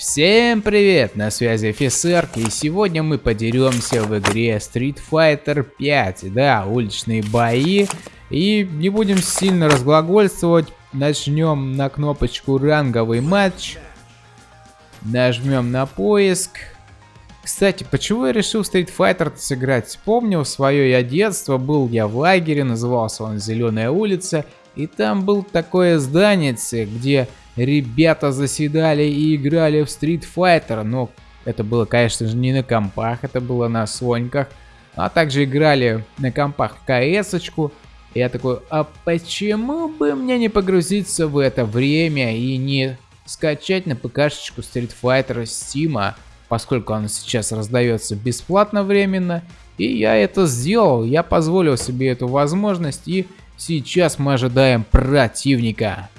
Всем привет, на связи офицер, и сегодня мы подеремся в игре Street Fighter 5, да, уличные бои, и не будем сильно разглагольствовать, начнем на кнопочку ранговый матч, нажмем на поиск. Кстати, почему я решил Street Fighter сыграть? Вспомнил свое я детство, был я в лагере, назывался он Зеленая улица, и там был такое здание, где ребята заседали и играли в Street Fighter, но это было, конечно же, не на компах, это было на соньках, а также играли на компах кс-очку. Я такой, а почему бы мне не погрузиться в это время и не скачать на ПКшечку Street Fighter Steam, поскольку он сейчас раздается бесплатно временно. И я это сделал, я позволил себе эту возможность и сейчас мы ожидаем противника.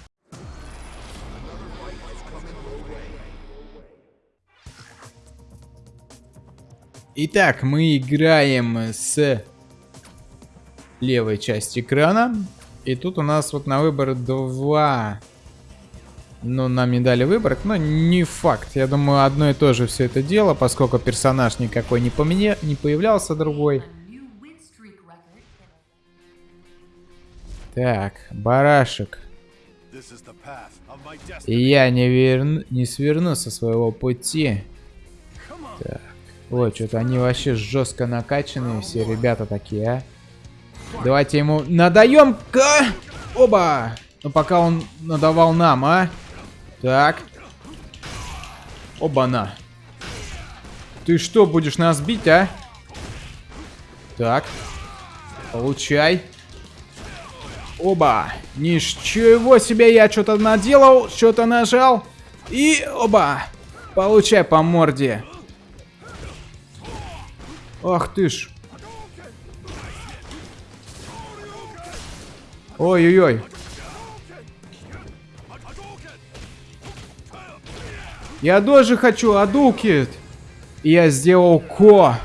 Итак, мы играем с левой части экрана. И тут у нас вот на выбор два. Ну, нам не дали выбор, но не факт. Я думаю, одно и то же все это дело, поскольку персонаж никакой не, поменя... не появлялся другой. Так, барашек. Я не, верну... не сверну со своего пути. Так. Ой, что-то они вообще жестко накачанные, все ребята такие, а. Давайте ему надаем-ка! Оба! Ну, пока он надавал нам, а. Так. Оба-на. Ты что, будешь нас бить, а? Так. Получай. Оба. Ничего себе, я что-то наделал, что-то нажал. И оба. Получай по морде. Ах ты ж. Ой-ой-ой. Я тоже хочу адукит. Я сделал ко.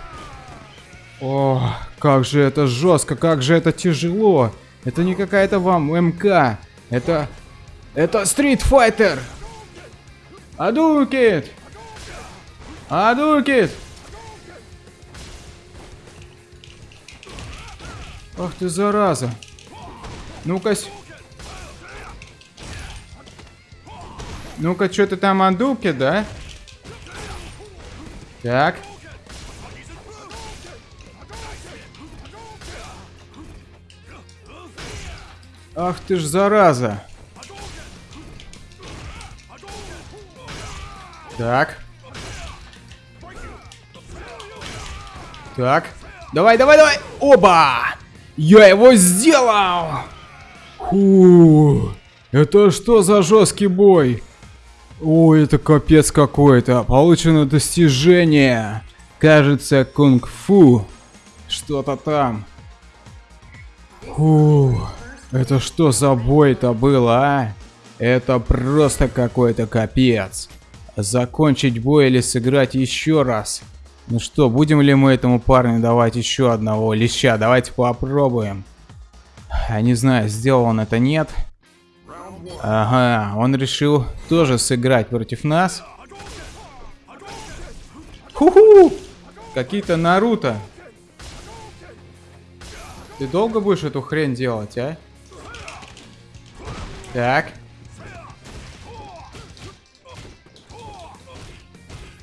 О, как же это жестко, как же это тяжело. Это не какая-то вам МК. Это... Это Street Fighter. Адукит. Адукит. Ах ты зараза. Ну-ка. Ну-ка, что ты там адуки, да? Так. Ах ты ж зараза. Так. Так. Давай, давай, давай. Оба! Я его сделал! Фу, это что за жесткий бой? Ой, это капец какой-то. Получено достижение. Кажется, кунг-фу. Что-то там. Фу, это что за бой-то было, а? Это просто какой-то капец. Закончить бой или сыграть еще раз? Ну что, будем ли мы этому парню давать еще одного леща? Давайте попробуем. Я не знаю, сделал он это, нет. Ага, он решил тоже сыграть против нас. Ху-ху! Какие-то Наруто. Ты долго будешь эту хрень делать, а? Так.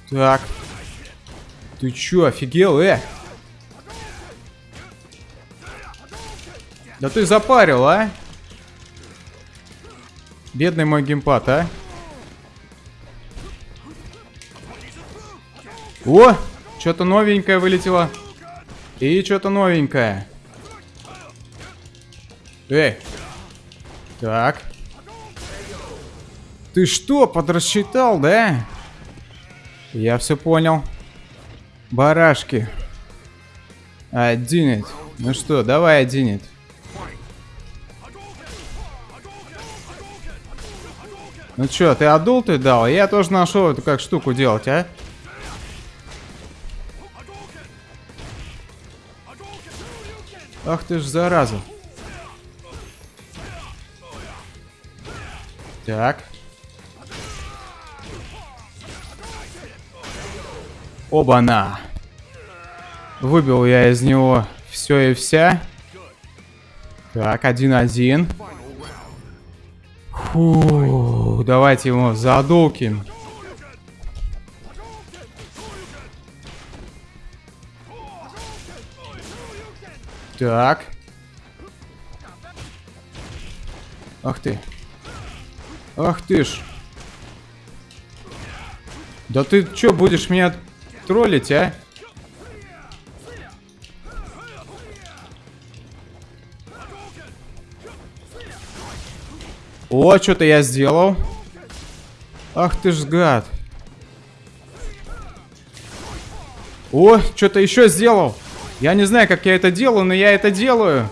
Так. Ты чё, офигел, э? Да ты запарил, а? Бедный мой геймпад, а? О! Что-то новенькое вылетело. И что-то новенькое. Эй. Так. Ты что, подрасчитал, да? Я все понял. Барашки. Одинет. Ну что, давай одинет. Ну чё, ты одул ты дал? Я тоже нашел эту как штуку делать, а? Ах ты ж зараза. Так. Оба-на. Выбил я из него все и вся. Так, один-один. Фу, давайте ему задулкин. Так. Ах ты. Ах ты ж. Да ты чё, будешь меня троллить, а? О, что-то я сделал. Ах ты ж гад. О, что-то еще сделал. Я не знаю, как я это делаю, но я это делаю.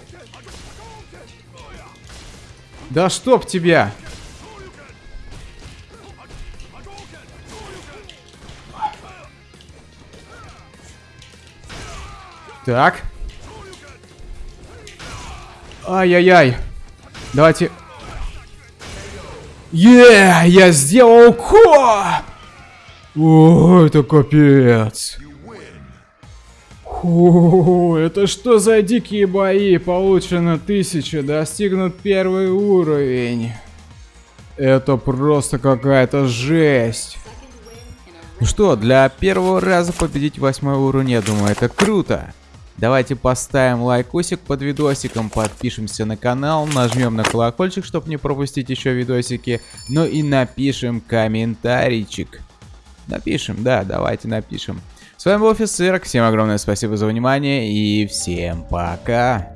Да чтоб тебя. Так. Ай-яй-яй. Давайте Е, я сделал ко! О, это капец. Фу, это что за дикие бои? Получено тысяча, достигнут первый уровень. Это просто какая-то жесть. Ну что, для первого раза победить восьмой уровень, я думаю, это круто. Давайте поставим лайкосик под видосиком, подпишемся на канал, нажмем на колокольчик, чтобы не пропустить еще видосики, ну и напишем комментарийчик. Напишем, да, давайте напишем. С вами был Офицер, всем огромное спасибо за внимание и всем пока.